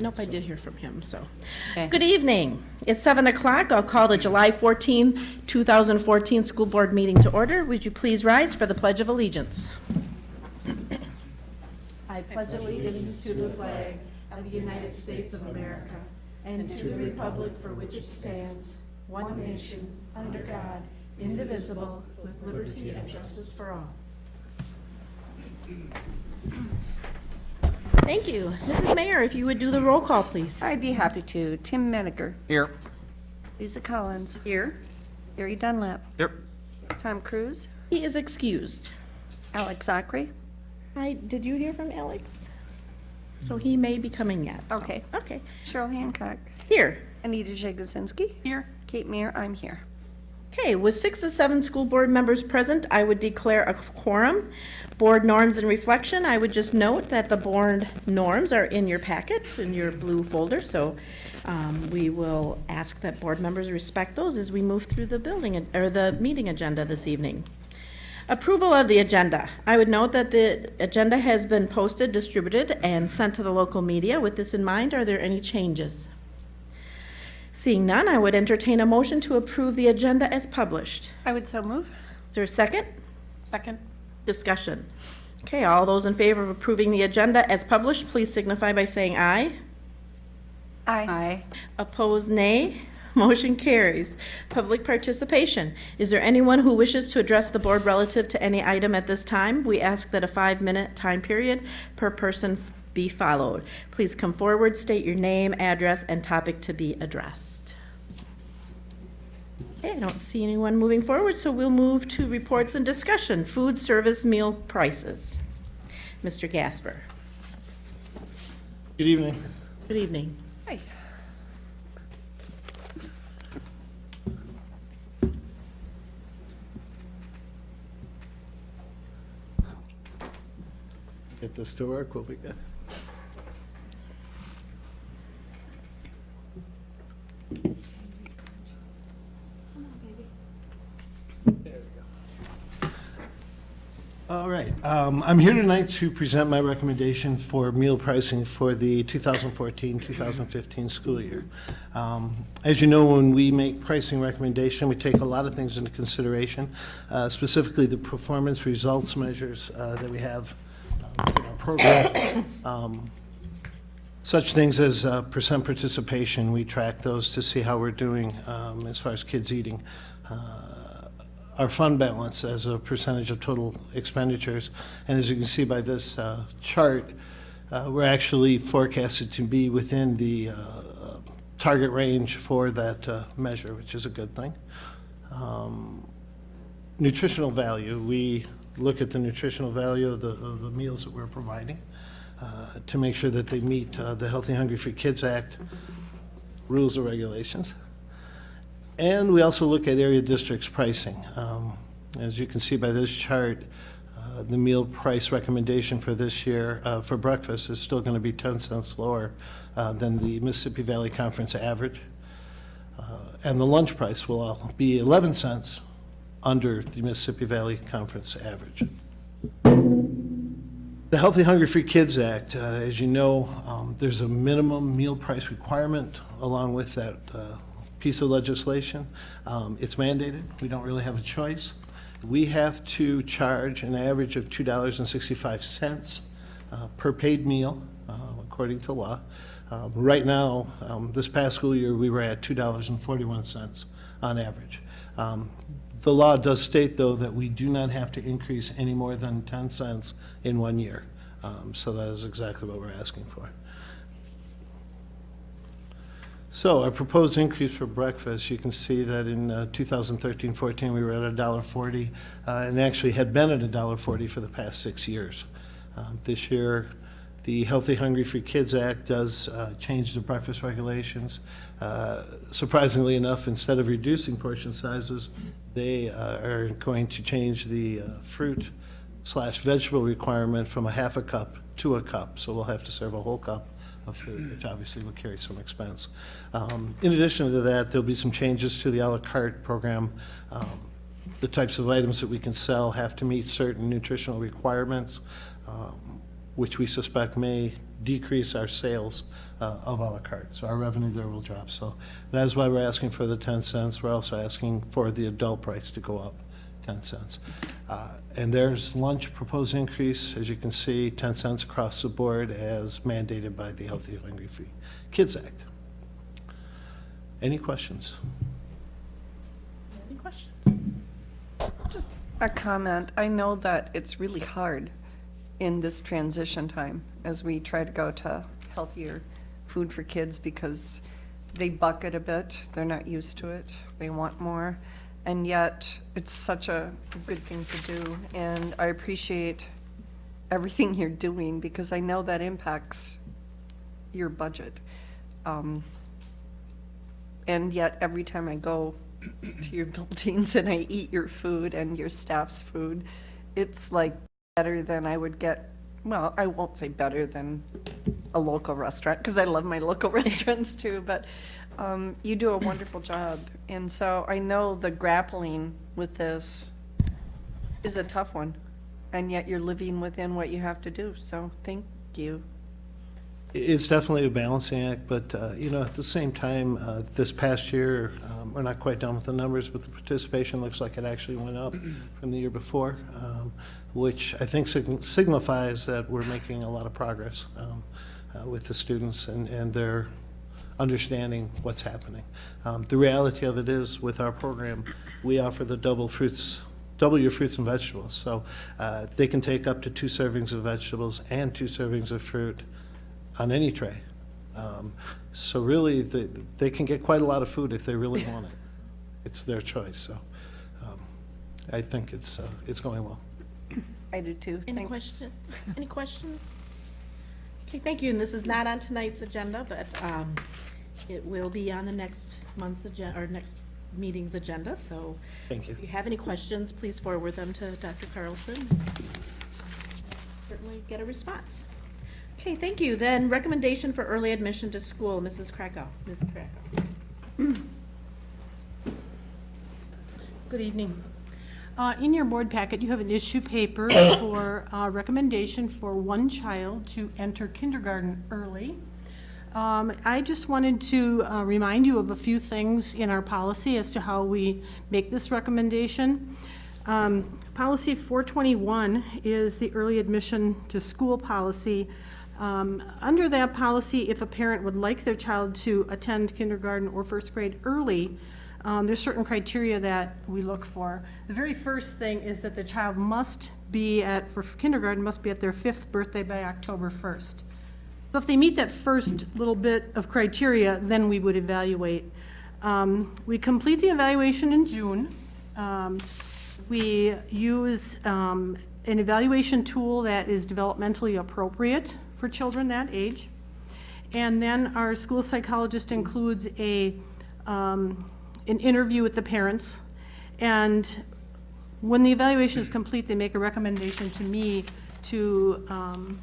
Nope, I did hear from him, so. Okay. Good evening. It's 7 o'clock. I'll call the July 14, 2014 School Board meeting to order. Would you please rise for the Pledge of Allegiance? I pledge allegiance to the flag of the United States of America and to the republic for which it stands, one nation, under God, indivisible, with liberty and justice for all. Thank you. Mrs. Mayer, if you would do the roll call, please. I'd be happy to. Tim Menninger. Here. Lisa Collins. Here. Gary Dunlap. Here. Tom Cruise. He is excused. Alex Zachary. I, did you hear from Alex? So he may be coming yet. so- Okay. Okay. Cheryl Hancock. Here. Anita Jagosinski. Here. Kate Mayer, I'm here. Okay, with six of seven school board members present, I would declare a quorum. Board norms and reflection, I would just note that the board norms are in your packet, in your blue folder, so um, we will ask that board members respect those as we move through the building, or the meeting agenda this evening. Approval of the agenda. I would note that the agenda has been posted, distributed, and sent to the local media. With this in mind, are there any changes? Seeing none, I would entertain a motion to approve the agenda as published. I would so move. Is there a second? Second. Discussion. Okay, all those in favor of approving the agenda as published, please signify by saying aye. Aye. Aye. Opposed, nay. Motion carries. Public participation. Is there anyone who wishes to address the board relative to any item at this time? We ask that a five-minute time period per person be followed. Please come forward, state your name, address, and topic to be addressed. Okay, I don't see anyone moving forward, so we'll move to reports and discussion. Food service meal prices. Mr. Gasper. Good evening. Good evening. Hi. Get this to work, we'll be good. All right, um, I'm here tonight to present my recommendation for meal pricing for the 2014-2015 school year. Um, As you know, when we make pricing recommendation, we take a lot of things into consideration, uh, specifically the performance results measures uh, that we have uh, within our program. Um, Such things as uh, percent participation, we track those to see how we're doing um, as far as kids eating. Uh, Our fund balance as a percentage of total expenditures, and as you can see by this uh, chart, uh, we're actually forecasted to be within the uh, target range for that uh, measure, which is a good thing. Um, nutritional value, we look at the nutritional value of the, of the meals that we're providing uh, to make sure that they meet uh, the Healthy Hungry Free Kids Act rules and regulations. And we also look at area districts pricing. Um, As you can see by this chart, uh, the meal price recommendation for this year uh, for breakfast is still going to be 10 cents lower uh, than the Mississippi Valley Conference average. Uh, And the lunch price will be 11 cents under the Mississippi Valley Conference average. The Healthy Hungry Free Kids Act, uh, as you know, um, there's a minimum meal price requirement along with that uh, piece of legislation. Um, It's mandated, we don't really have a choice. We have to charge an average of $2.65 uh, per paid meal, uh, according to law. Um, Right now, um, this past school year, we were at $2.41 on average. Um, The law does state, though, that we do not have to increase any more than 10 cents in one year. Um, So that is exactly what we're asking for. So our proposed increase for breakfast, you can see that in uh, 2013-14, we were at $1.40, uh, and actually had been at $1.40 for the past six years. Um, This year, the Healthy Hungry Free Kids Act does uh, change the breakfast regulations. Uh, Surprisingly enough, instead of reducing portion sizes, they uh, are going to change the uh, fruit slash vegetable requirement from a half a cup to a cup. So we'll have to serve a whole cup of food, which obviously will carry some expense. Um, In addition to that, there'll be some changes to the à la carte program. Um, The types of items that we can sell have to meet certain nutritional requirements. Um, which we suspect may decrease our sales uh, of à la carte. So our revenue there will drop. So that is why we're asking for the 10 cents. We're also asking for the adult price to go up 10 cents. Uh, And there's lunch proposed increase, as you can see, 10 cents across the board as mandated by the Healthy Hungry Free Kids Act. Any questions? Any questions? Just a comment. I know that it's really hard in this transition time as we try to go to healthier food for kids because they bucket a bit. They're not used to it. They want more. And yet, it's such a good thing to do. And I appreciate everything you're doing because I know that impacts your budget. Um, and yet, every time I go to your buildings and I eat your food and your staff's food, it's like better than I would get, well, I won't say better than a local restaurant, because I love my local restaurants too, but um, you do a wonderful job. And so I know the grappling with this is a tough one, and yet you're living within what you have to do, so thank you. It's definitely a balancing act, but, uh, you know, at the same time, uh, this past year, um, we're not quite done with the numbers, but the participation looks like it actually went up from the year before, um, which I think sign- signifies that we're making a lot of progress um, uh, with the students and, and their understanding what's happening. Um, The reality of it is, with our program, we offer the double fruits, double your fruits and vegetables. So uh, they can take up to two servings of vegetables and two servings of fruit on any tray. Um, So really, they, they can get quite a lot of food if they really want it. It's their choice, so um, I think it's, uh, it's going well. I do too, Any thanks. questions? Any questions? Okay, thank you, and this is not on tonight's agenda, but um, it will be on the next month's agenda, or next meeting's agenda, so Thank you. if you have any questions, please forward them to Dr. Carlson. Certainly get a response. Okay, thank you. Then recommendation for early admission to school, Mrs. Krakow. Ms. Krakow. Good evening. Uh, In your board packet, you have an issue paper for uh, recommendation for one child to enter kindergarten early. Um, I just wanted to uh, remind you of a few things in our policy as to how we make this recommendation. Um, Policy 421 is the early admission to school policy. Um, Under that policy, if a parent would like their child to attend kindergarten or first grade early, um, there's certain criteria that we look for. The very first thing is that the child must be at, for kindergarten, must be at their fifth birthday by October 1st. So if they meet that first little bit of criteria, then we would evaluate. Um, We complete the evaluation in June. Um, We use um, an evaluation tool that is developmentally appropriate for children that age. And then our school psychologist includes a, um, an interview with the parents. And when the evaluation is complete, they make a recommendation to me to um,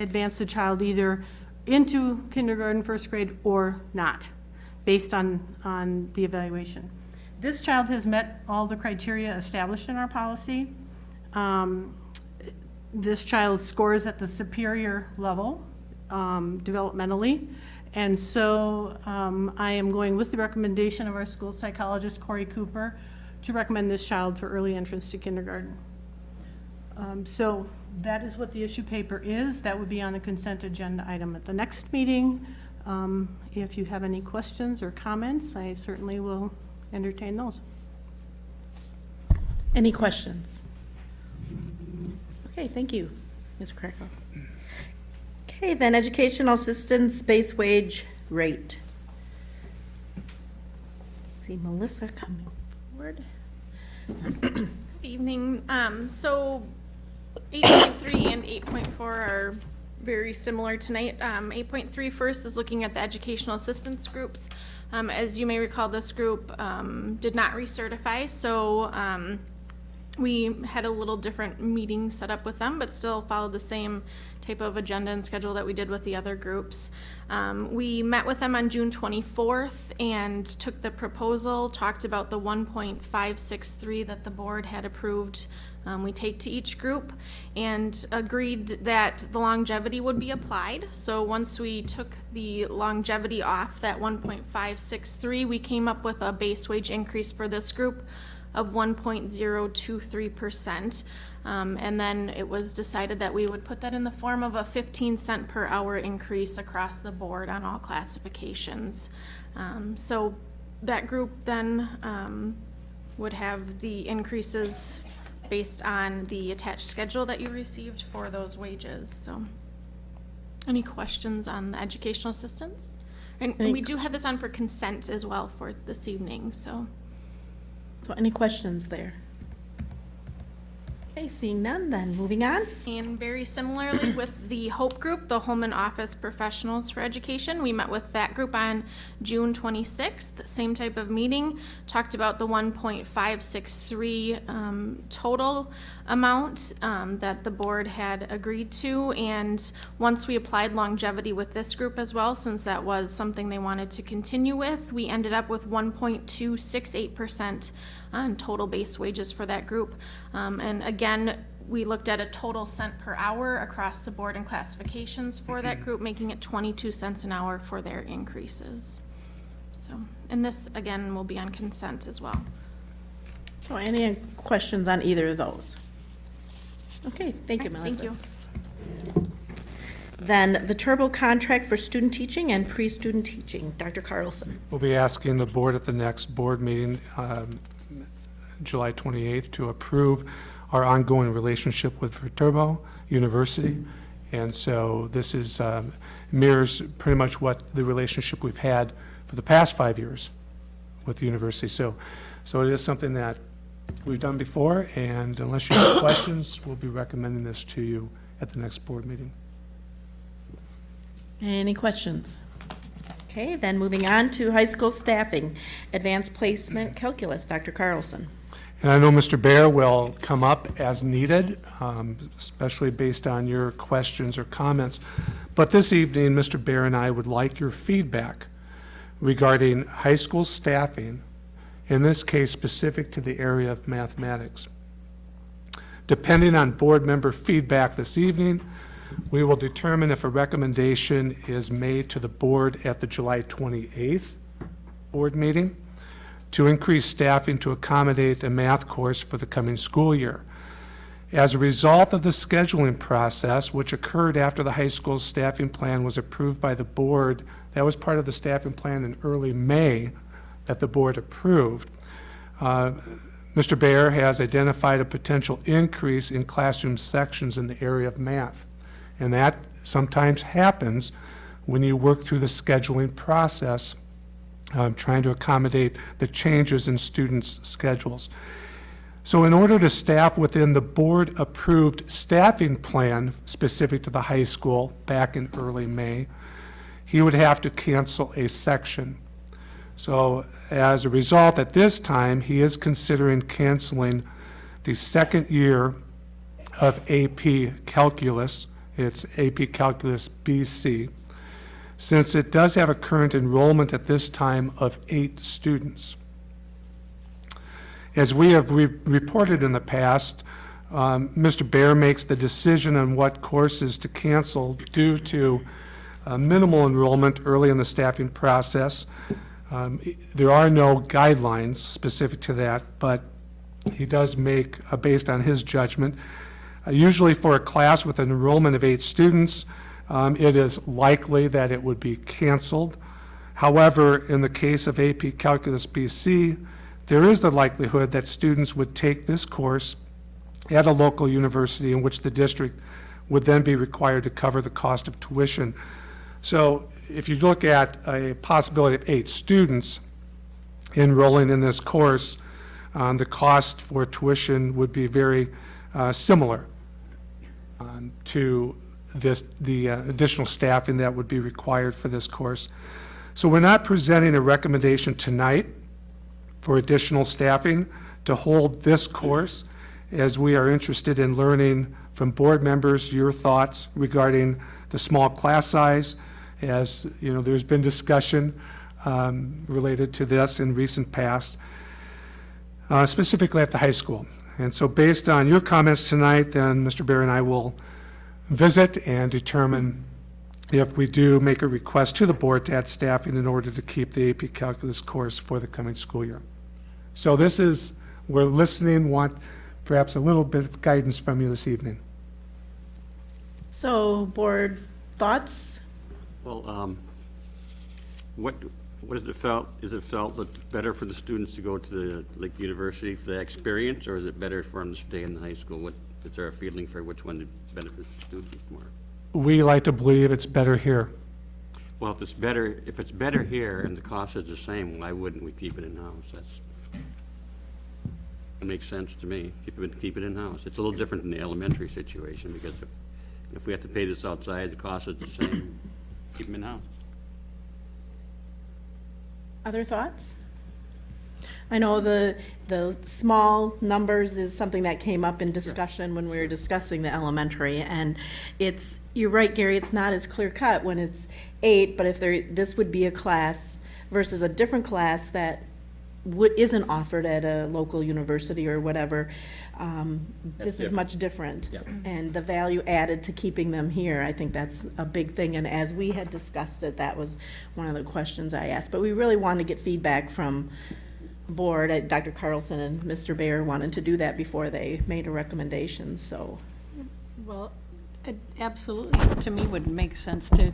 advance the child either into kindergarten, first grade, or not, based on, on the evaluation. This child has met all the criteria established in our policy. Um, This child scores at the superior level um, developmentally. And so um, I am going with the recommendation of our school psychologist, Corey Cooper, to recommend this child for early entrance to kindergarten. Um, So that is what the issue paper is. That would be on the consent agenda item at the next meeting. Um, If you have any questions or comments, I certainly will entertain those. Any questions? Okay, thank you, Ms. Krakow. Okay, then educational assistance base wage rate. See Melissa coming forward. Evening. Um, so 8.3 and 8.4 are very similar tonight. Um, 8.3 first is looking at the educational assistance groups. Um, as you may recall, this group um, did not recertify, so um, we had a little different meeting set up with them, but still followed the same type of agenda and schedule that we did with the other groups. Um, we met with them on June twenty-fourth and took the proposal, talked about the one point five six three that the board had approved. Um, we take to each group and agreed that the longevity would be applied. So once we took the longevity off that one point five six three, we came up with a base wage increase for this group of one point zero two three percent. Um, and then it was decided that we would put that in the form of a fifteen cent per hour increase across the board on all classifications. Um, so that group then, um, would have the increases based on the attached schedule that you received for those wages, so. Any questions on the educational assistance? And Any we do have this on for consent as well for this evening, so. So any questions there? Okay, seeing none then, moving on. And very similarly with the HOPE group, the Home and Office Professionals for Education, we met with that group on June 26th, same type of meeting, talked about the 1.563 um, total amount um, that the board had agreed to. And once we applied longevity with this group as well, since that was something they wanted to continue with, we ended up with 1.268% on total base wages for that group. Um, and again, we looked at a total cent per hour across the board and classifications for that group, making it twenty-two cents an hour for their increases. So, and this, again, will be on consent as well. So any questions on either of those? Okay, thank you, Melissa. Thank you. Then Viterbo contract for student teaching and pre-student teaching, Dr. Carlson. We'll be asking the board at the next board meeting, um, July 28th, to approve our ongoing relationship with Viterbo University. And so this is, um, mirrors pretty much what the relationship we've had for the past five years with the university. So, so it is something that we've done before, and unless you have questions, we'll be recommending this to you at the next board meeting. Any questions? Okay, then moving on to high school staffing, advanced placement calculus, Dr. Carlson. And I know Mr. Bear will come up as needed, um, especially based on your questions or comments. But this evening, Mr. Bear and I would like your feedback regarding high school staffing, in this case specific to the area of mathematics. Depending on board member feedback this evening, we will determine if a recommendation is made to the board at the July 28th board meeting to increase staffing to accommodate a math course for the coming school year. As a result of the scheduling process, which occurred after the high school staffing plan was approved by the board, that was part of the staffing plan in early May that the board approved, uh, Mr. Bear has identified a potential increase in classroom sections in the area of math. And that sometimes happens when you work through the scheduling process um, trying to accommodate the changes in students' schedules. So in order to staff within the board-approved staffing plan specific to the high school back in early May, he would have to cancel a section. So as a result, at this time, he is considering canceling the second year of AP Calculus. It's AP Calculus BC since it does have a current enrollment at this time of eight students. As we have re reported in the past, um, Mr. Bear makes the decision on what courses to cancel due to uh, minimal enrollment early in the staffing process. Um, there are no guidelines specific to that, but he does make, uh, based on his judgment, uh, usually for a class with an enrollment of eight students, um, it is likely that it would be canceled. However, in the case of AP Calculus BC, there is the likelihood that students would take this course at a local university in which the district would then be required to cover the cost of tuition. So if you look at a possibility of eight students enrolling in this course, um, the cost for tuition would be very uh, similar um, to this, the uh, additional staffing that would be required for this course. So we're not presenting a recommendation tonight for additional staffing to hold this course. as we are interested in learning from board members your thoughts regarding the small class size, as, you know, there's been discussion um, related to this in recent past, uh, specifically at the high school. And so based on your comments tonight, then Mr. Bear and I will visit and determine if we do make a request to the board to add staffing in order to keep the AP Calculus course for the coming school year. So this is, we're listening, want perhaps a little bit of guidance from you this evening. So, board thoughts? Well, um, what, what is it felt, is it felt that it's better for the students to go to the, Lake university for the experience, or is it better for them to stay in the high school? What, is there a feeling for which one benefits the students more? We like to believe it's better here. Well, if it's better, if it's better here and the cost is the same, why wouldn't we keep it in-house? That's, it makes sense to me, keep it, keep it in-house. It's a little different than the elementary situation, because if, if we have to pay this outside, the cost is the same, keep them in-house. Other thoughts? I know the, the small numbers is something that came up in discussion when we were discussing the elementary, and it's, you're right, Gary, it's not as clear cut when it's eight, but if there, this would be a class versus a different class that would, isn't offered at a local university or whatever, um, this is much different. And the value added to keeping them here, I think that's a big thing, and as we had discussed it, that was one of the questions I asked. But we really wanted to get feedback from board, Uh, Dr. Carlson and Mr. Bayer wanted to do that before they made a recommendation, so. Well, it absolutely, to me, would make sense to,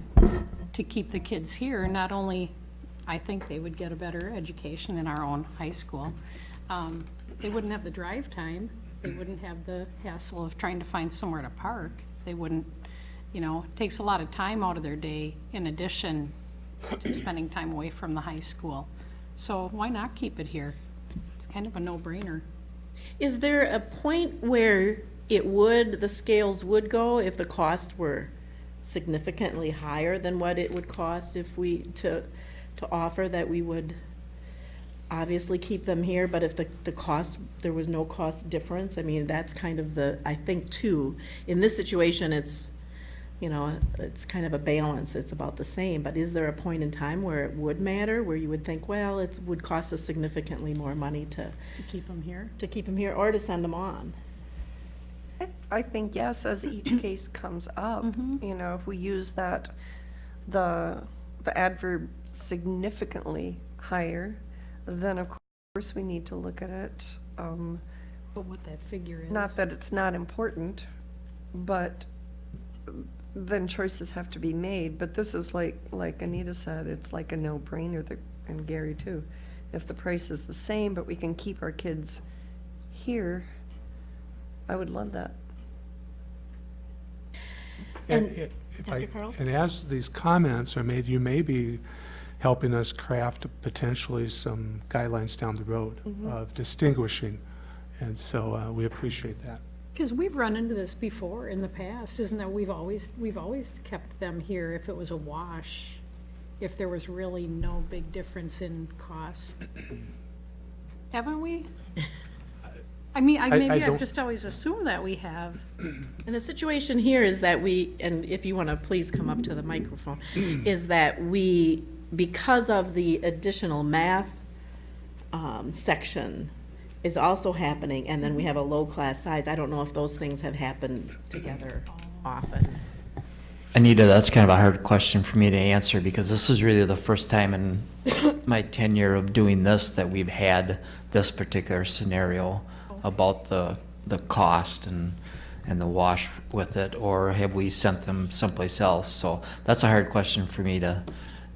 to keep the kids here. Not only, I think they would get a better education in our own high school. Um, They wouldn't have the drive time. They wouldn't have the hassle of trying to find somewhere to park. They wouldn't, you know, it takes a lot of time out of their day in addition to spending time away from the high school. So why not keep it here? It's kind of a no-brainer. Is there a point where it would, the scales would go if the cost were significantly higher than what it would cost if we, to, to offer that we would obviously keep them here, but if the, the cost, there was no cost difference, I mean, that's kind of the, I think too, in this situation, it's, you know, it's kind of a balance, it's about the same, but is there a point in time where it would matter, where you would think, well, it would cost us significantly more money to, To keep them here? to keep them here or to send them on? I- I think, yes, as each case comes up, you know, if we use that, the, the adverb significantly higher, then of course we need to look at it. um, But what that figure is. Not that it's not important, but then choices have to be made. But this is like, like Anita said, it's like a no-brainer, that- and Gary too. If the price is the same, but we can keep our kids here, I would love that. And And- it- if I- Dr. Carl? And as these comments are made, you may be helping us craft potentially some guidelines down the road Mm-hmm. of distinguishing. And so uh, we appreciate that. Because we've run into this before in the past, isn't that we've always, we've always kept them here if it was a wash, if there was really no big difference in cost. Haven't we? I mean, I, I- I maybe I've don't- just always assumed that we have. And the situation here is that we, and if you want to please come up to the microphone, is that we, because of the additional math um, section is also happening, and then we mm-hmm. have a low-class size, I don't know if those things have happened together often. Anita, that's kind of a hard question for me to answer because this is really the first time in my tenure of doing this that we've had this particular scenario about the, the cost and, and the wash with it, or have we sent them someplace else? So that's a hard question for me to,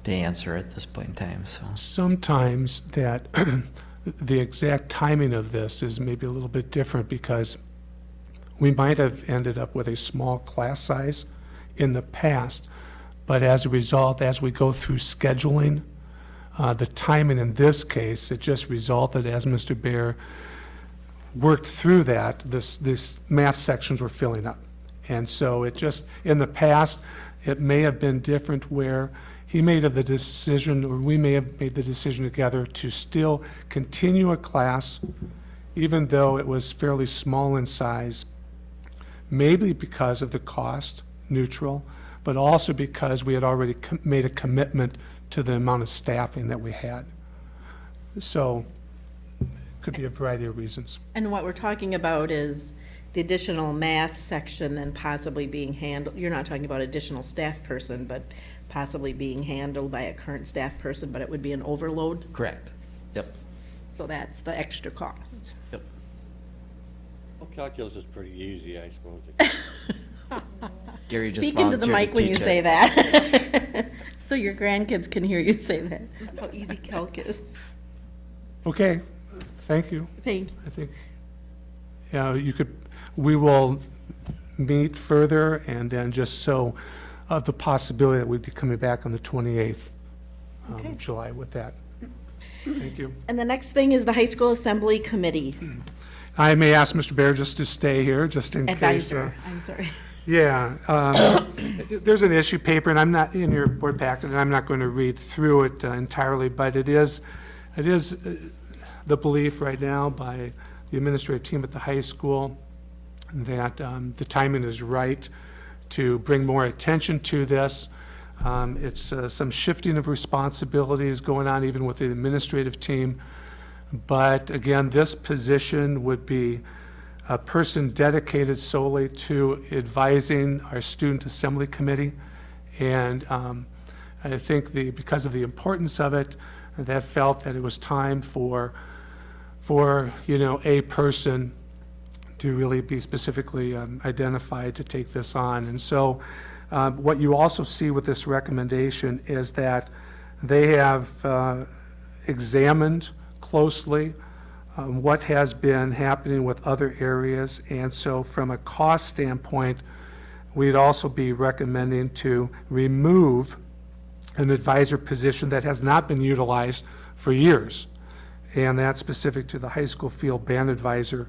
to answer at this point in time, so. Sometimes that, the exact timing of this is maybe a little bit different because we might have ended up with a small class size in the past, but as a result, as we go through scheduling, uh, the timing in this case, it just resulted, as Mr. Bear worked through that, this, this math sections were filling up. And so it just, in the past, it may have been different where he made of the decision, or we may have made the decision together to still continue a class even though it was fairly small in size, maybe because of the cost, neutral, but also because we had already made a commitment to the amount of staffing that we had. So, could be a variety of reasons. And what we're talking about is the additional math section then possibly being handled, you're not talking about additional staff person, but possibly being handled by a current staff person, but it would be an overload, Correct. Yep, so that's the extra cost. yep. Well, calculus is pretty easy, I suppose. Gary just Speak into the mic to when you teach say that. So your grandkids can hear you say that, how easy calc is. Okay, thank you. Thank, I think, yeah, you could, we will meet further, and then just so, of the possibility that we'd be coming back on the 28th Okay. of July with that. Thank you. and the next thing is the high school assembly committee I may ask Mr. Bear just to stay here, just in case. uh, advisor, I'm sorry. Yeah, um, there's an issue paper, and I'm not, in your board packet, and I'm not going to read through it uh, entirely, but it is, it is uh, the belief right now by the administrative team at the high school that um, the timing is right to bring more attention to this. Um, It's uh, some shifting of responsibilities going on even with the administrative team. But again, this position would be a person dedicated solely to advising our student assembly committee. And um, I think the, because of the importance of it, that felt that it was time for, for, you know, a person to really be specifically um, identified to take this on. And so um, what you also see with this recommendation is that they have uh, examined closely um, what has been happening with other areas. And so from a cost standpoint, we'd also be recommending to remove an advisor position that has not been utilized for years. And that's specific to the high school field band advisor.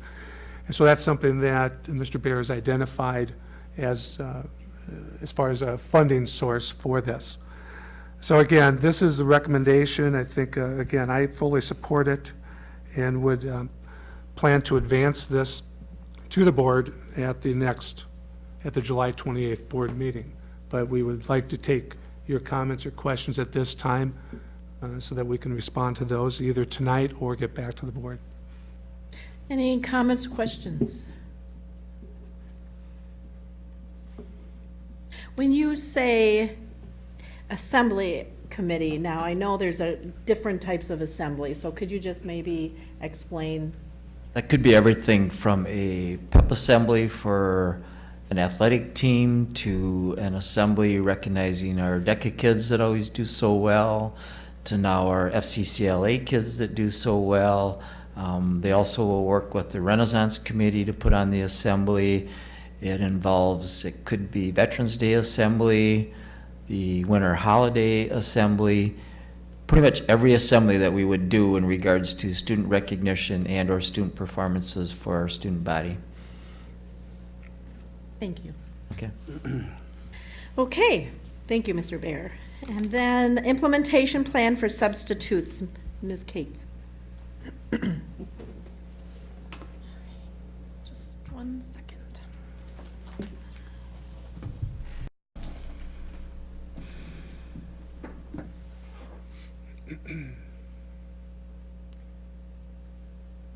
And so that's something that Mr. Bear has identified as, uh, as far as a funding source for this. So again, this is a recommendation. I think, uh, again, I fully support it and would um, plan to advance this to the board at the next, at the July 28th board meeting. But we would like to take your comments or questions at this time uh, so that we can respond to those either tonight or get back to the board. Any comments, questions? When you say assembly committee, now I know there's a different types of assembly, so could you just maybe explain? That could be everything from a pep assembly for an athletic team to an assembly recognizing our DECA kids that always do so well, to now our FCCLA kids that do so well. Um, they also will work with the Renaissance Committee to put on the assembly. It involves, it could be Veterans Day Assembly, the Winter Holiday Assembly, pretty much every assembly that we would do in regards to student recognition and or student performances for our student body. Thank you. Okay. Okay, thank you, Mr. Bear. And then implementation plan for substitutes, Ms. Kate. Just one second.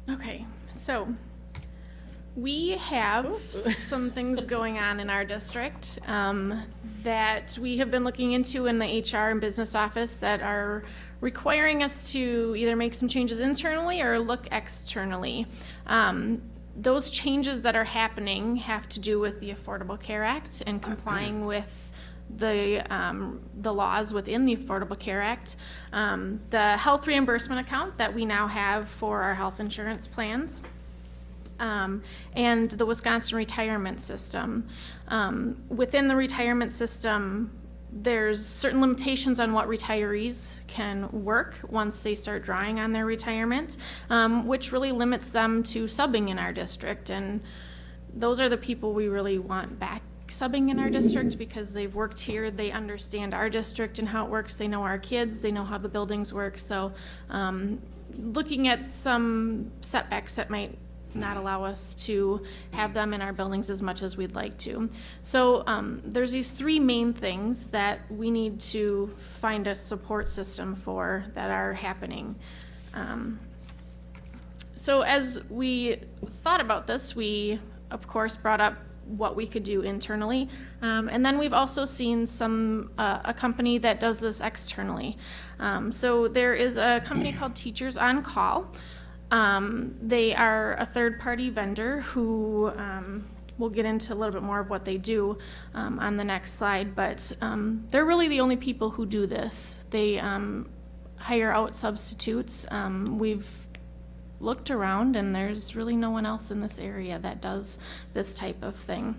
Okay, so we have some things going on in our district um, that we have been looking into in the HR and business office that are requiring us to either make some changes internally or look externally. Um, those changes that are happening have to do with the Affordable Care Act and complying with the, um, the laws within the Affordable Care Act. Um, the health reimbursement account that we now have for our health insurance plans um, and the Wisconsin retirement system. Um, within the retirement system, there's certain limitations on what retirees can work once they start drawing on their retirement, um, which really limits them to subbing in our district. And those are the people we really want back subbing in our district because they've worked here, they understand our district and how it works, they know our kids, they know how the buildings work. So um, looking at some setbacks that might not allow us to have them in our buildings as much as we'd like to. So um, there's these three main things that we need to find a support system for that are happening. Um, so as we thought about this, we, of course, brought up what we could do internally. Um, and then we've also seen some, uh, a company that does this externally. Um, so there is a company called Teachers on Call. Um, they are a third-party vendor who, um, we'll get into a little bit more of what they do um, on the next slide, but um, they're really the only people who do this. They um, hire out substitutes. Um, we've looked around and there's really no one else in this area that does this type of thing.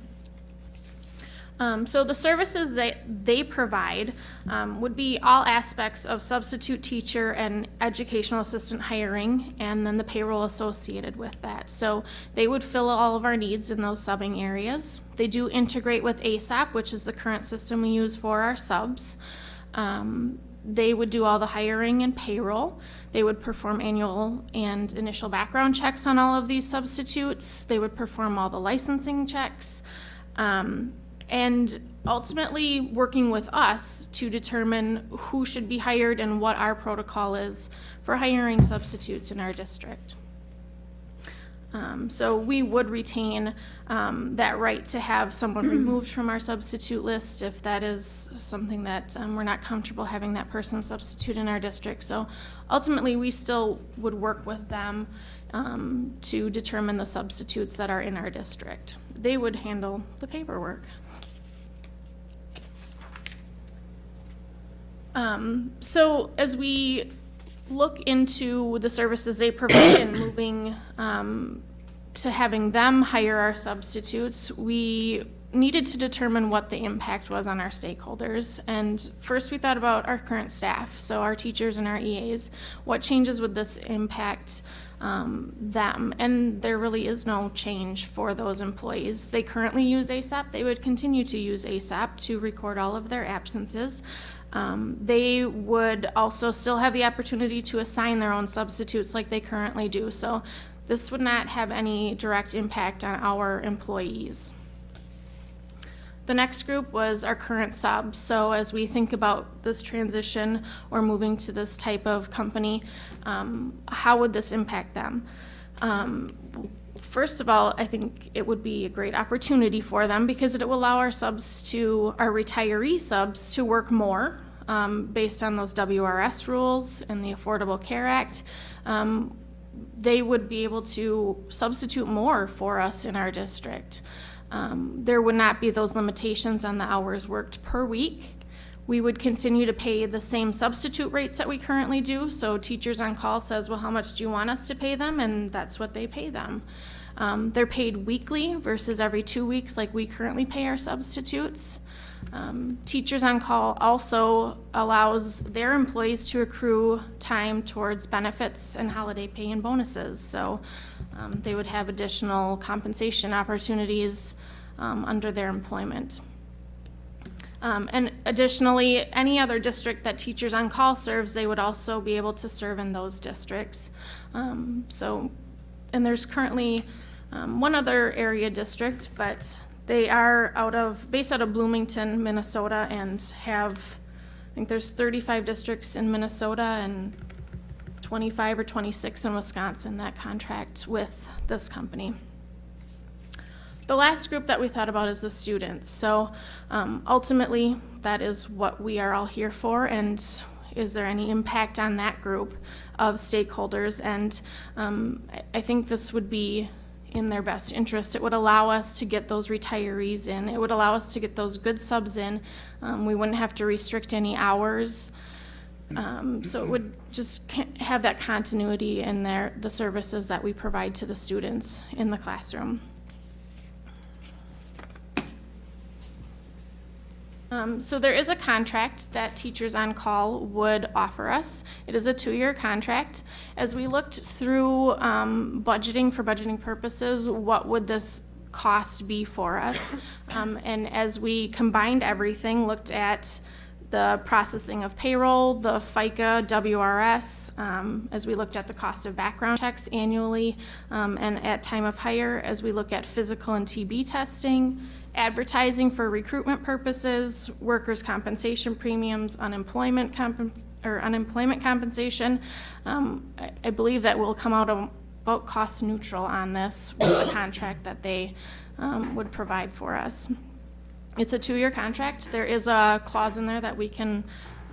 Um, so the services that they provide um, would be all aspects of substitute teacher and educational assistant hiring and then the payroll associated with that. So they would fill all of our needs in those subbing areas. They do integrate with Aesop, which is the current system we use for our subs. Um, they would do all the hiring and payroll. They would perform annual and initial background checks on all of these substitutes. They would perform all the licensing checks. Um, and ultimately working with us to determine who should be hired and what our protocol is for hiring substitutes in our district. Um, so we would retain um, that right to have someone removed from our substitute list if that is something that um, we're not comfortable having that person substitute in our district. So ultimately, we still would work with them um, to determine the substitutes that are in our district. They would handle the paperwork. Um, so as we look into the services they provide and moving um, to having them hire our substitutes, we needed to determine what the impact was on our stakeholders. And first we thought about our current staff, so our teachers and our EAs. What changes would this impact um, them? And there really is no change for those employees. They currently use Aesop. They would continue to use Aesop to record all of their absences. Um, they would also still have the opportunity to assign their own substitutes like they currently do. So this would not have any direct impact on our employees. The next group was our current subs. So as we think about this transition or moving to this type of company, um, how would this impact them? Um, first of all, I think it would be a great opportunity for them because it will allow our subs to, our retiree subs to work more um, based on those WRS rules and the Affordable Care Act. Um, they would be able to substitute more for us in our district. Um, there would not be those limitations on the hours worked per week. We would continue to pay the same substitute rates that we currently do. So teachers on call says, well, how much do you want us to pay them? And that's what they pay them. Um, they're paid weekly versus every two weeks like we currently pay our substitutes. Um, Teachers on Call also allows their employees to accrue time towards benefits and holiday pay and bonuses. So um, they would have additional compensation opportunities um, under their employment. Um, and additionally, any other district that Teachers on Call serves, they would also be able to serve in those districts. Um, so, and there's currently um, one other area district, but they are out of, based out of Bloomington, Minnesota, and have, I think there's 35 districts in Minnesota and 25 or 26 in Wisconsin that contract with this company. The last group that we thought about is the students. So um, ultimately, that is what we are all here for, and is there any impact on that group of stakeholders? And um, I, I think this would be in their best interest. It would allow us to get those retirees in. It would allow us to get those good subs in. Um, we wouldn't have to restrict any hours. Um, so it would just have that continuity in their, the services that we provide to the students in the classroom. Um, so there is a contract that Teachers on Call would offer us. It is a two-year contract. As we looked through um, budgeting for budgeting purposes, what would this cost be for us? Um, and as we combined everything, looked at the processing of payroll, the FICA, WRS, um, as we looked at the cost of background checks annually, um, and at time of hire, as we look at physical and TB testing, advertising for recruitment purposes, workers' compensation premiums, unemployment or unemployment compensation. Um, I, I believe that will come out about cost neutral on this with the contract that they, um, would provide for us. It's a two-year contract. There is a clause in there that we can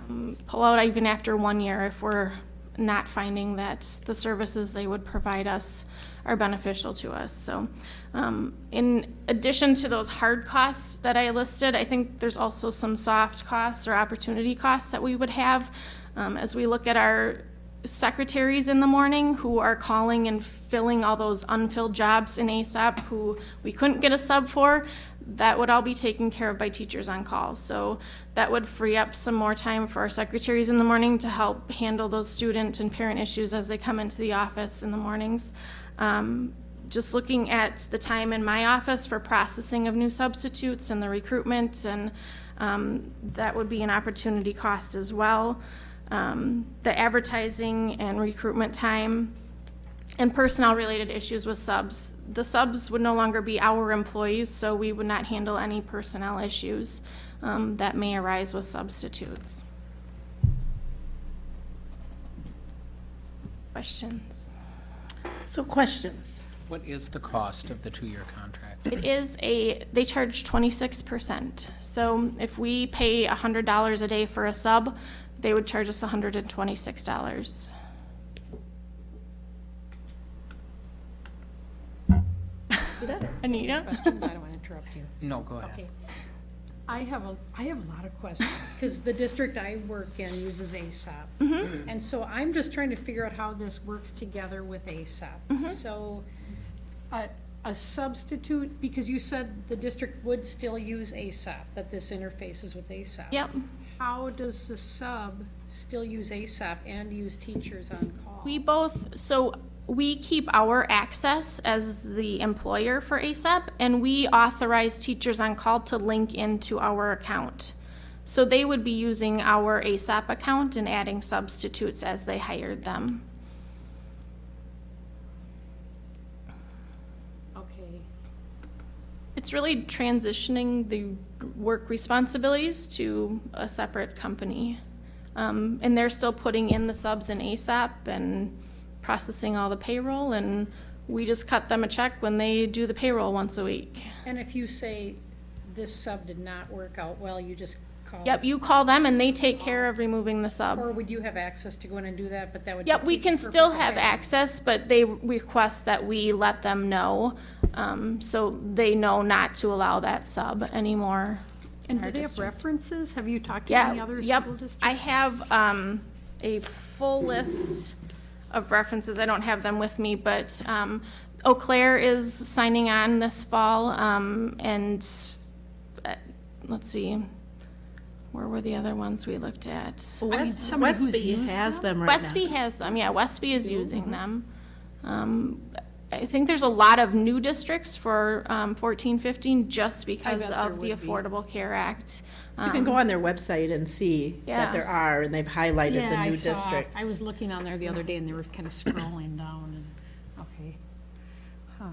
um, pull out even after one year if we're not finding that the services they would provide us are beneficial to us. So um, in addition to those hard costs that I listed, I think there's also some soft costs or opportunity costs that we would have um, as we look at our secretaries in the morning who are calling and filling all those unfilled jobs in Aesop who we couldn't get a sub for, that would all be taken care of by teachers on call. So that would free up some more time for our secretaries in the morning to help handle those student and parent issues as they come into the office in the mornings. Um, just looking at the time in my office for processing of new substitutes and the recruitment, and um, that would be an opportunity cost as well. Um, the advertising and recruitment time and personnel related issues with subs. The subs would no longer be our employees, so we would not handle any personnel issues um, that may arise with substitutes. Questions? So questions. What is the cost of the two-year contract? It is a, they charge 26%. So if we pay $100 a day for a sub, they would charge us $126. Anita? Anita? Questions, I don't want to interrupt you. No, go ahead. Okay. I have a, I have a lot of questions, because the district I work in uses Aesop. Mm-hmm. And so I'm just trying to figure out how this works together with Aesop. Mm-hmm. So, a, a substitute, because you said the district would still use Aesop, that this interfaces with Aesop. Yep. How does the sub still use Aesop and use teachers on call? We both, so we keep our access as the employer for Aesop, and we authorize teachers on call to link into our account. So they would be using our Aesop account and adding substitutes as they hired them. Okay. It's really transitioning the work responsibilities to a separate company. Um, and they're still putting in the subs in Aesop and processing all the payroll, and we just cut them a check when they do the payroll once a week. And if you say this sub did not work out well, you just call? Yep, you call them and they take care of removing the sub. Or would you have access to go in and do that, but that would? Yep, we defeat the can purpose still of have having- access, but they request that we let them know, um, so they know not to allow that sub anymore. in And our do they have district. references? Have you talked to any Yeah, other yep. school districts? I have, um, a full list of references. I don't have them with me, but, um, Eau Claire is signing on this fall, um, and, uh, let's see, where were the other ones we looked at? mean, West, somebody who's Westby has them? them right now. Westby has them, yeah, Westby is using them. Um, I think there's a lot of new districts for, um, fourteen, fifteen, just because of the would be. Affordable Care Act. You can go on their website and see Yeah. that there are, and they've highlighted Yeah, the I new saw, districts. I was looking on there the other day and they were kind of scrolling down and, okay. Huh,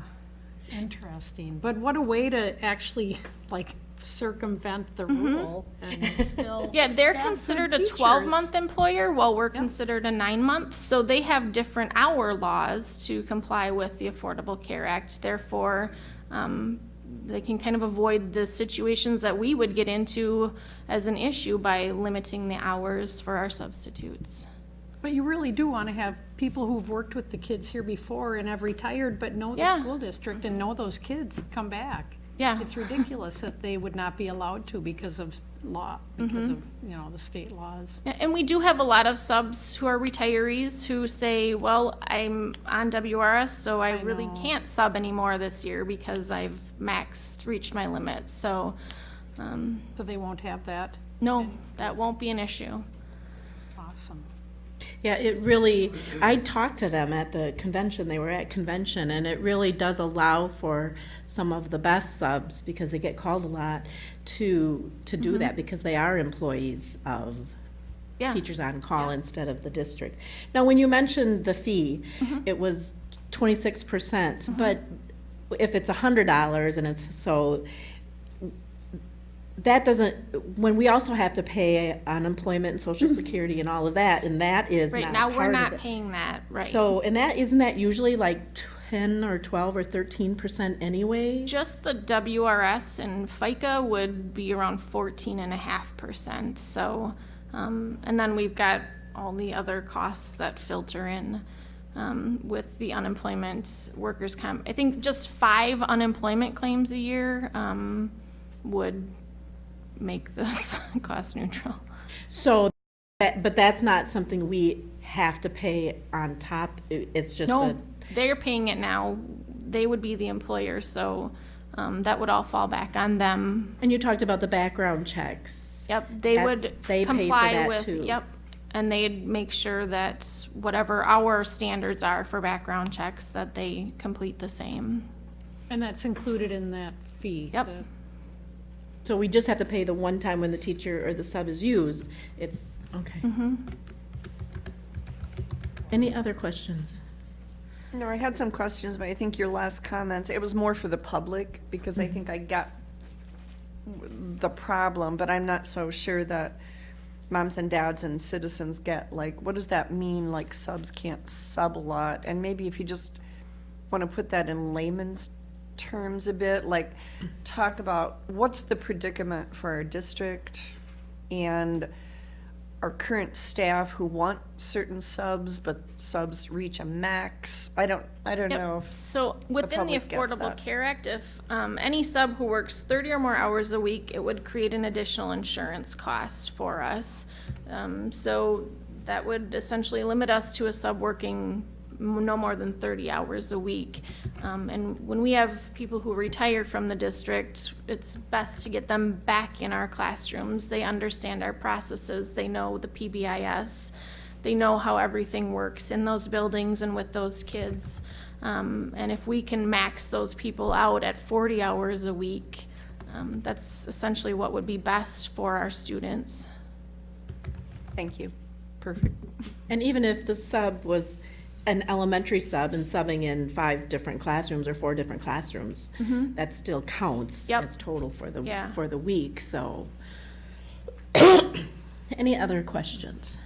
it's interesting. But what a way to actually like circumvent the rule and still. Mm-hmm. Yeah, they're have good considered a teachers. twelve-month employer, while we're considered a nine-month, so they have different hour laws to comply with the Affordable Care Act. Therefore, um, they can kind of avoid the situations that we would get into as an issue by limiting the hours for our substitutes. But you really do want to have people who've worked with the kids here before and have retired, but know the Yeah. school district and know those kids come back. Yeah. It's ridiculous that they would not be allowed to because of law, because of, you know, the state laws. Yeah, And we do have a lot of subs who are retirees who say, well, I'm on WRS, so I really know. can't sub anymore this year because I've maxed, reached my limit, so, um, So they won't have that. no, that won't be an issue. Awesome. Yeah, it really, I talked to them at the convention, they were at convention, and it really does allow for some of the best subs, because they get called a lot, to, to do mm-hmm. that, because they are employees of Yeah. teachers on call instead of the district. Now, when you mentioned the fee, mm-hmm. it was twenty-six percent, mm-hmm. but if it's a hundred dollars and it's, so, that doesn't, when we also have to pay unemployment and social security and all of that, and that is Right not now, part we're of not it. paying that, right? So, and that, isn't that usually like ten or twelve or thirteen percent anyway? Just the WRS and FICA would be around fourteen and a half percent, so, um, and then we've got all the other costs that filter in, um, with the unemployment, workers' comp. I think just five unemployment claims a year, um, would make this cost neutral. So, that, but that's not something we have to pay on top, it's just the. No, they're paying it now, they would be the employer, so, um, that would all fall back on them. And you talked about the background checks. Yep, they That's- would they pay for comply that with, too. yep. And they'd make sure that whatever our standards are for background checks, that they complete the same. And that's included in that fee? Yep. the- So we just have to pay the one time when the teacher or the sub is used, it's, okay. Mm-hmm. Any other questions? No, I had some questions, but I think your last comments, it was more for the public, because I mm-hmm. think I got the problem, but I'm not so sure that moms and dads and citizens get, like, what does that mean, like subs can't sub a lot? And maybe if you just want to put that in layman's terms a bit, like, talk about what's the predicament for our district and our current staff who want certain subs, but subs reach a max. I don't, I don't Yep. know if, So within the public gets Affordable that. Care Act, if, um, any sub who works thirty or more hours a week, it would create an additional insurance cost for us. Um, so that would essentially limit us to a sub working no more than thirty hours a week. Um, and when we have people who retire from the district, it's best to get them back in our classrooms. They understand our processes, they know the PBIS, they know how everything works in those buildings and with those kids. Um, and if we can max those people out at forty hours a week, um, that's essentially what would be best for our students. thank you. Perfect. And even if the sub was an elementary sub and subbing in five different classrooms or four different classrooms, that still counts Yep. as total for the, Yeah. for the week, so. Any other questions?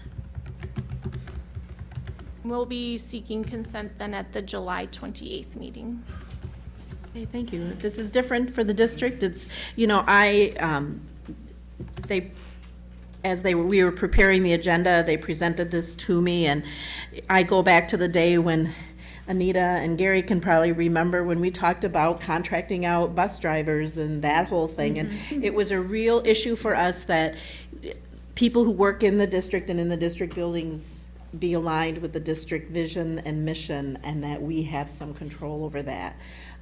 We'll be seeking consent then at the July twenty-eighth meeting. Okay, thank you. This is different for the district. It's, you know, I, um, they, as they, were- we were preparing the agenda, they presented this to me, and I go back to the day when Anita and Gary can probably remember when we talked about contracting out bus drivers and that whole thing. And mm-hmm. it was a real issue for us that people who work in the district and in the district buildings be aligned with the district vision and mission, and that we have some control over that.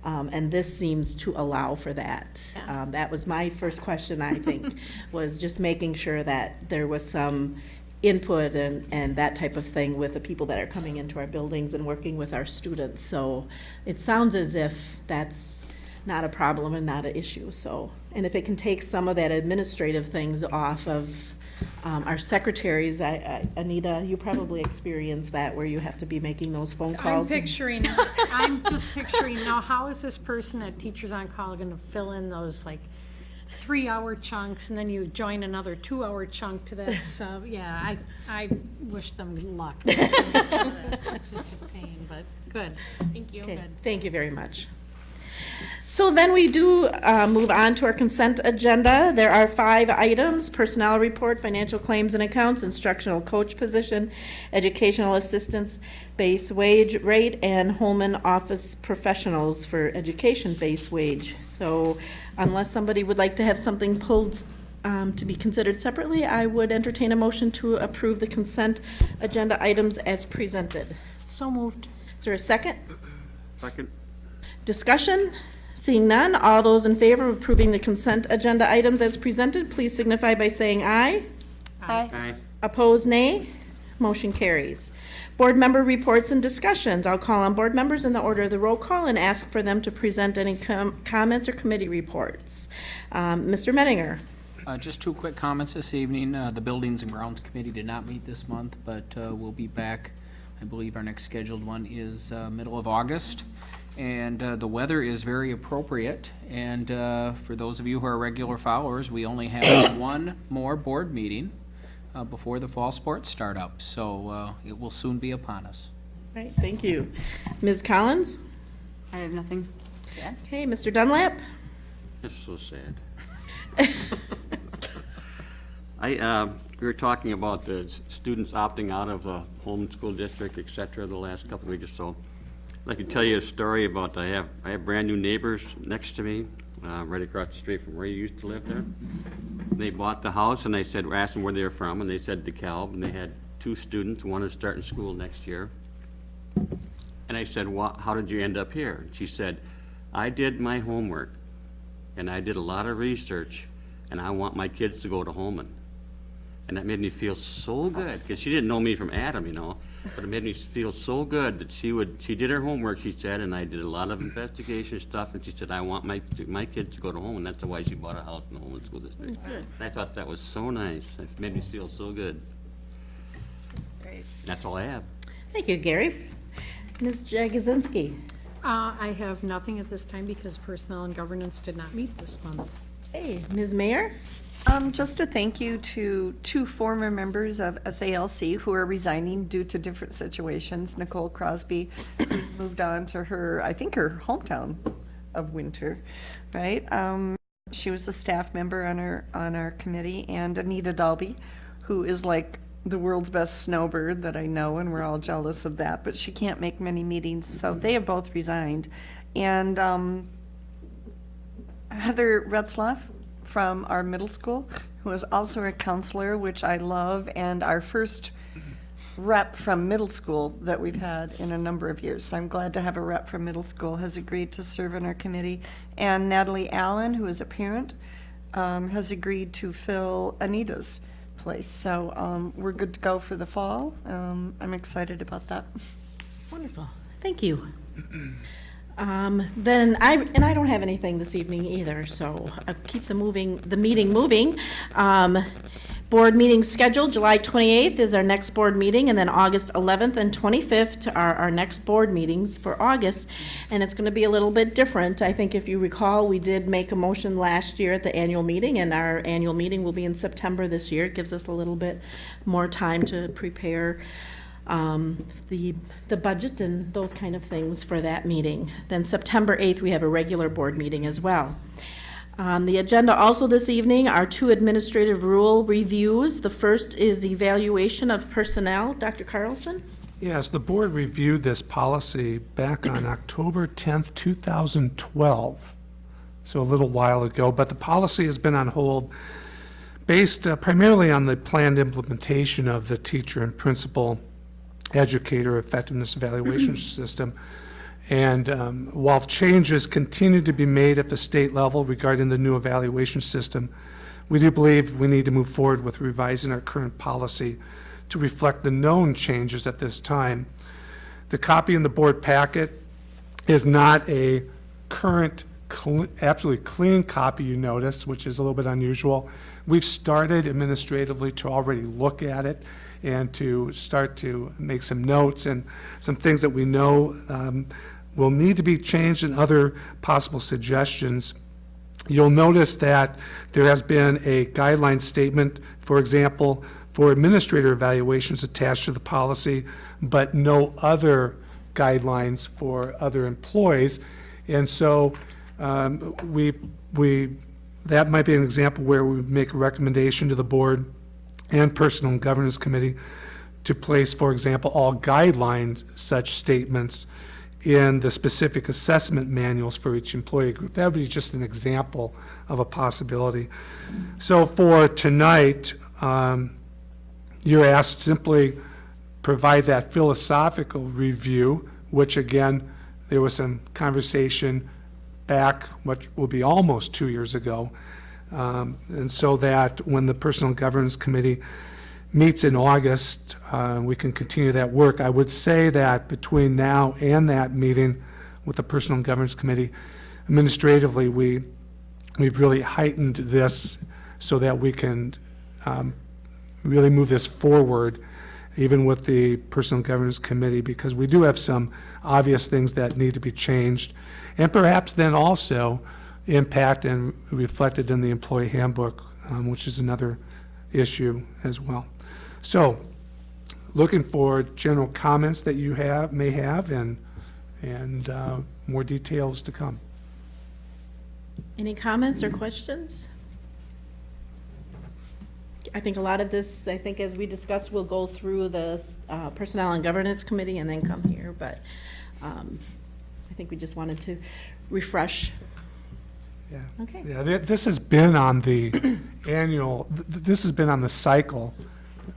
Um, and this seems to allow for that. Yeah. Um, that was my first question, I think, was just making sure that there was some input and, and that type of thing with the people that are coming into our buildings and working with our students. So it sounds as if that's not a problem and not an issue, so. And if it can take some of that administrative things off of um, our secretaries, I, I, Anita, you probably experienced that where you have to be making those phone calls. I'm calls. and- picturing, I'm just picturing, now how is this person at Teachers on Call gonna fill in those like three-hour chunks and then you join another two-hour chunk to that sub? Yeah, I, I wish them luck. It's a pain, but good. Thank you. Okay, thank you very much. So then we do uh, move on to our consent agenda. There are five items, personnel report, financial claims and accounts, instructional coach position, educational assistance, base wage rate, and Holmen office professionals for education base wage. So unless somebody would like to have something pulled um, to be considered separately, I would entertain a motion to approve the consent agenda items as presented. So moved. Is there a second? Second? Discussion? Seeing none, all those in favor of approving the consent agenda items as presented, please signify by saying aye. Aye. Aye. Opposed, nay. motion carries. Board member reports and discussions. I'll call on board members in the order of the roll call and ask for them to present any com- comments or committee reports. Um, Mr. Mettinger? Uh, Just two quick comments this evening. Uh, The Buildings and Grounds Committee did not meet this month, but uh, we'll be back. I believe our next scheduled one is uh, middle of August. And uh, the weather is very appropriate. And uh, for those of you who are regular followers, we only have one more board meeting uh, before the fall sports start up. So uh, it will soon be upon us. Right, thank you. Ms. Collins? I have nothing. Okay, Mr. Dunlap? It's so sad. I, uh, we were talking about the students opting out of the homeschool district, et cetera, the last couple of weeks or so. I can tell you a story about, I have, I have brand-new neighbors next to me, uh, right across the street from where you used to live there. They bought the house, and I said, we asked them where they were from, and they said DeKalb, and they had two students, one is starting school next year. And I said, "Wha how did you end up here? And she said, I did my homework, and I did a lot of research, and I want my kids to go to Holmen. And that made me feel so good, because she didn't know me from Adam, you know, but it made me feel so good that she would, she did her homework, she said, and I did a lot of investigation stuff, and she said, I want my, my kids to go to home," and That's why she bought a house in the Holmen School District. And I thought that was so nice. It made me feel so good. That's Great. That's all I have. Thank you, Gary. Ms. Jagosinski? Uh, I have nothing at this time because Personnel and Governance did not meet this month. Hey, Ms. Mayer? Um, just a thank you to two former members of SALC who are resigning due to different situations. Nicole Crosby, who's moved on to her, I think her hometown of Winter, right? Um, she was a staff member on our, on our committee, and Anita Dalby, who is like the world's best snowbird that I know, and we're all jealous of that, but she can't make many meetings, so they have both resigned. And, um, Heather Retzloff from our middle school, who is also a counselor, which I love, and our first rep from middle school that we've had in a number of years. So I'm glad to have a rep from middle school has agreed to serve on our committee. And Natalie Allen, who is a parent, um, has agreed to fill Anita's place. So um, we're good to go for the fall. Um, I'm excited about that. Wonderful, thank you. Um, Then I, and I don't have anything this evening either, so I'll keep the moving, the meeting moving. Um, Board meeting scheduled, July 28th is our next board meeting, and then August 11th and 25th are our next board meetings for August. And it's going to be a little bit different. I think if you recall, we did make a motion last year at the annual meeting, and our annual meeting will be in September this year. It gives us a little bit more time to prepare um, the, the budget and those kind of things for that meeting. Then September 8th, we have a regular board meeting as well. On the agenda also this evening are two administrative rule reviews. The first is evaluation of personnel. Dr. Carlson? Yes, the board reviewed this policy back on October 10th, 2012, so a little while ago, but the policy has been on hold based uh, primarily on the planned implementation of the teacher and principal educator effectiveness evaluation system. And um, while changes continue to be made at the state level regarding the new evaluation system, we do believe we need to move forward with revising our current policy to reflect the known changes at this time. The copy in the board packet is not a current, cle- absolutely clean copy, you notice, which is a little bit unusual. We've started administratively to already look at it and to start to make some notes and some things that we know um, will need to be changed and other possible suggestions. You'll notice that there has been a guideline statement, for example, for administrator evaluations attached to the policy, but no other guidelines for other employees. And so um, we, we, that might be an example where we make a recommendation to the board and Personal and Governance Committee to place, for example, all guidelines such statements in the specific assessment manuals for each employee group. That would be just an example of a possibility. So for tonight, um, you're asked simply provide that philosophical review, which again, there was some conversation back, which will be almost two years ago. Um, And so that when the Personal Governance Committee meets in August, uh, we can continue that work. I would say that between now and that meeting with the Personal Governance Committee, administratively, we, we've really heightened this so that we can um, really move this forward, even with the Personal Governance Committee, because we do have some obvious things that need to be changed, and perhaps then also impact and reflected in the employee handbook, um, which is another issue as well. So, looking for general comments that you have, may have, and, and uh, more details to come. Any comments or questions? I think a lot of this, I think as we discussed, will go through the uh, Personnel and Governance Committee and then come here, but um, I think we just wanted to refresh. Yeah. Okay. Yeah, thi- this has been on the annual, th- th- this has been on the cycle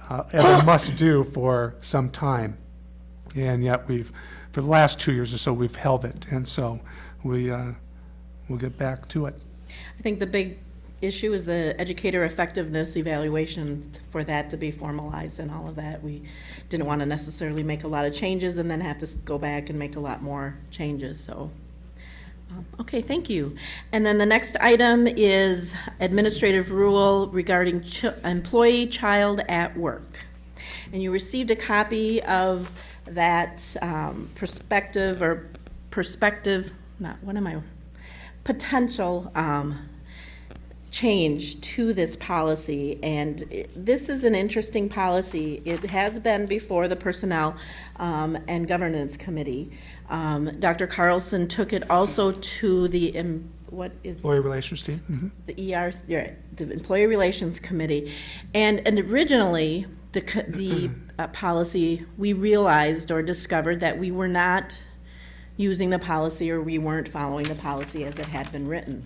uh, as a must-do for some time. And yet we've, for the last two years or so, we've held it. And so we, uh, we'll get back to it. I think the big issue is the educator effectiveness evaluation for that to be formalized and all of that. We didn't want to necessarily make a lot of changes and then have to go back and make a lot more changes, so. um, Okay, thank you. And then the next item is administrative rule regarding chi- employee child at work. And you received a copy of that um, perspective or perspective, not, what am I, potential um, change to this policy, and it- this is an interesting policy. It has been before the Personnel um, and Governance Committee. Um, Dr. Carlson took it also to the, em- what is? Employee relations team? Mhm. the ER, the Employee Relations Committee. And, and originally, the, the uh, policy, we realized or discovered that we were not using the policy or we weren't following the policy as it had been written.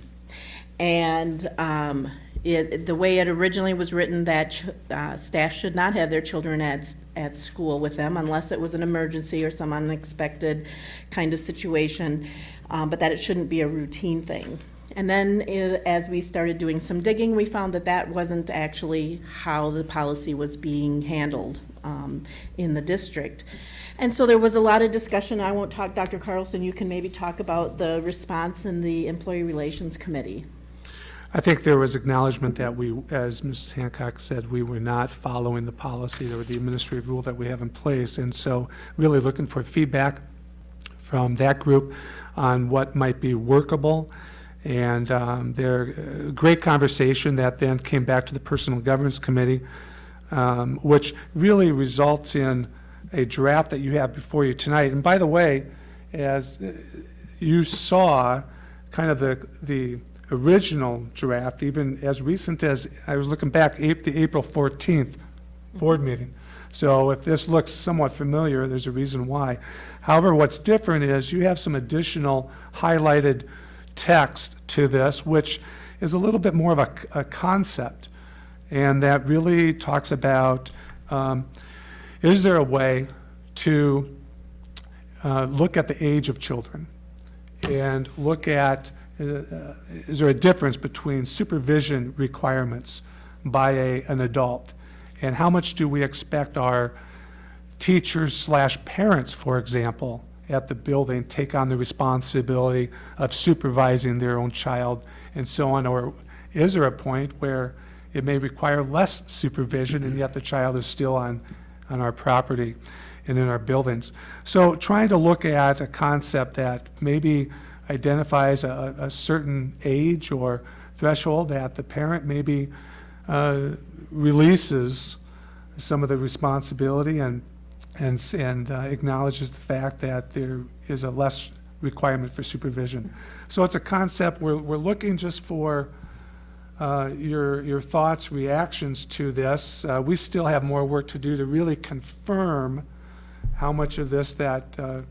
And um, it, the way it originally was written, that uh, staff should not have their children at, at school with them unless it was an emergency or some unexpected kind of situation, um, but that it shouldn't be a routine thing. And then, i- as we started doing some digging, we found that that wasn't actually how the policy was being handled um, in the district. And so there was a lot of discussion. I won't talk, Dr. Carlson, you can maybe talk about the response in the Employee Relations Committee. I think there was acknowledgement that we, as Mrs. Hancock said, we were not following the policy or the administrative rule that we have in place. And so really looking for feedback from that group on what might be workable. And um, there, uh, great conversation that then came back to the Personal Governance Committee, um, which really results in a draft that you have before you tonight. And by the way, as uh, you saw, kind of the, the original draft, even as recent as, I was looking back, the April 14th board meeting. So if this looks somewhat familiar, there's a reason why. However, what's different is you have some additional highlighted text to this, which is a little bit more of a, a concept. And that really talks about, um, is there a way to uh, look at the age of children and look at, Uh, uh, is there a difference between supervision requirements by a, an adult? And how much do we expect our teachers slash parents, for example, at the building take on the responsibility of supervising their own child and so on? Or is there a point where it may require less supervision and yet the child is still on, on our property and in our buildings? So trying to look at a concept that maybe identifies a, a certain age or threshold that the parent maybe uh, releases some of the responsibility and, and, and uh, acknowledges the fact that there is a less requirement for supervision. So it's a concept, we're, we're looking just for uh, your, your thoughts, reactions to this. Uh, We still have more work to do to really confirm how much of this that uh,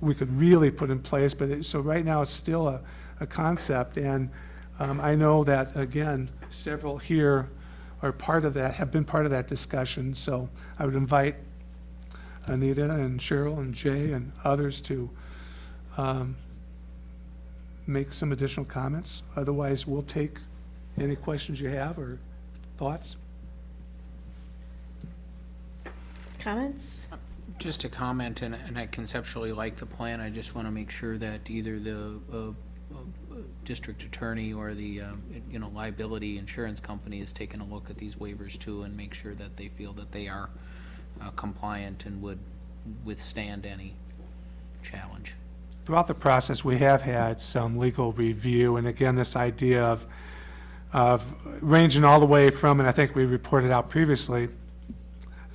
we could really put in place, but it, so right now it's still a, a concept, and um, I know that, again, several here are part of that, have been part of that discussion, so I would invite Anita and Cheryl and Jay and others to um, make some additional comments. Otherwise, we'll take any questions you have or thoughts. comments? Just a comment, and, and I conceptually like the plan, I just want to make sure that either the, uh, uh, district attorney or the, uh, you know, liability insurance company is taking a look at these waivers too, and make sure that they feel that they are uh, compliant and would withstand any challenge. Throughout the process, we have had some legal review, and again, this idea of, of ranging all the way from, and I think we reported out previously,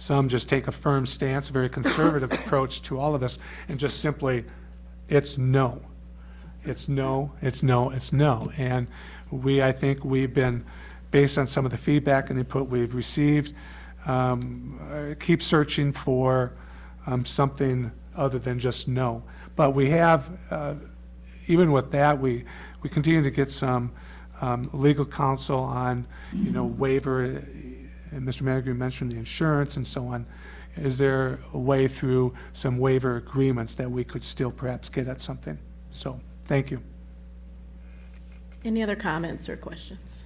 some just take a firm stance, a very conservative approach to all of this, and just simply, it's no. It's no, it's no, it's no. And we, I think we've been, based on some of the feedback and input we've received, um, uh, keep searching for um, something other than just no. But we have, uh, even with that, we, we continue to get some um, legal counsel on, you know, waiver, and Mr. Manigat mentioned the insurance and so on. Is there a way through some waiver agreements that we could still perhaps get at something? So, thank you. Any other comments or questions?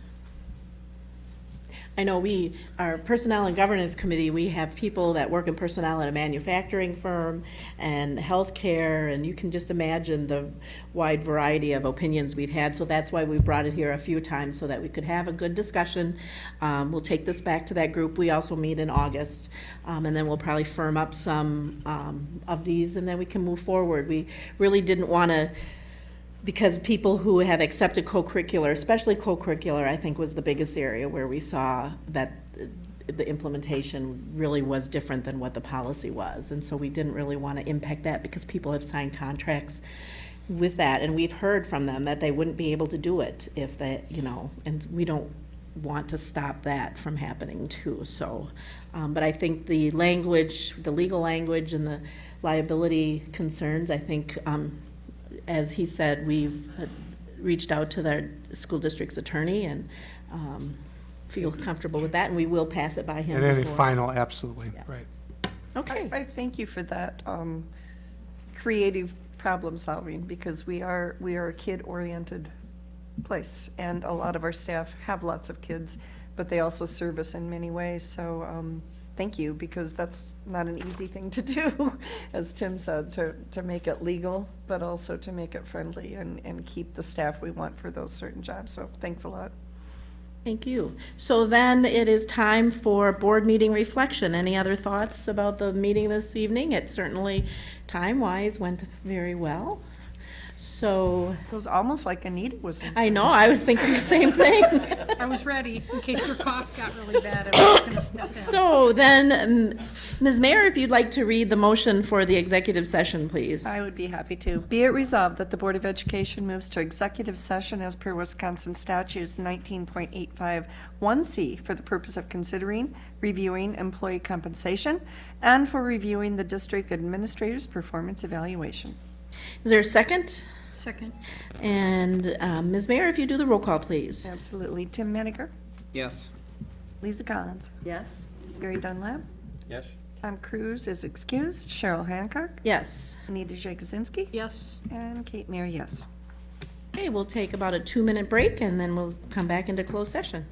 I know we, our Personnel and Governance Committee, we have people that work in personnel at a manufacturing firm and healthcare, and you can just imagine the wide variety of opinions we've had. So that's why we brought it here a few times, so that we could have a good discussion. Um, we'll take this back to that group. We also meet in August, um, and then we'll probably firm up some, um, of these, and then we can move forward. We really didn't want to because people who have accepted co-curricular, especially co-curricular, I think was the biggest area where we saw that the implementation really was different than what the policy was. And so we didn't really want to impact that because people have signed contracts with that. And we've heard from them that they wouldn't be able to do it if they, you know, and we don't want to stop that from happening too. So, um, but I think the language, the legal language and the liability concerns, I think, um, as he said, we've uh, reached out to their school district's attorney and um, feel comfortable with that, and we will pass it by him And any before- final, absolutely, Yeah. right. Okay, I, I thank you for that, um, creative problem solving, because we are, we are a kid-oriented place, and a lot of our staff have lots of kids, but they also serve us in many ways, so, um, thank you, because that's not an easy thing to do, as Tim said, to, to make it legal, but also to make it friendly and, and keep the staff we want for those certain jobs, so thanks a lot. thank you. So then it is time for board meeting reflection. Any other thoughts about the meeting this evening? It certainly, time-wise, went very well. So, It was almost like Anita was in. I know, I was thinking the same thing. I was ready, in case your cough got really bad, I was gonna step in. So then, um, Ms. Mayer, if you'd like to read the motion for the executive session, please. I would be happy to. Be it resolved that the Board of Education moves to executive session as per Wisconsin statutes 19.851C for the purpose of considering, reviewing employee compensation, and for reviewing the district administrator's performance evaluation. Is there a second? Second. And um, Ms. Mayer, if you do the roll call, please. Absolutely. Tim Meniger, Yes. Lisa Collins, Yes. Gary Dunlap, Yes? Tom Cruise is excused, Cheryl Hancock, Yes. Anita Jakuzinski, Yes. and Kate Mayer, yes. Okay, we'll take about a two-minute break, and then we'll come back into closed session.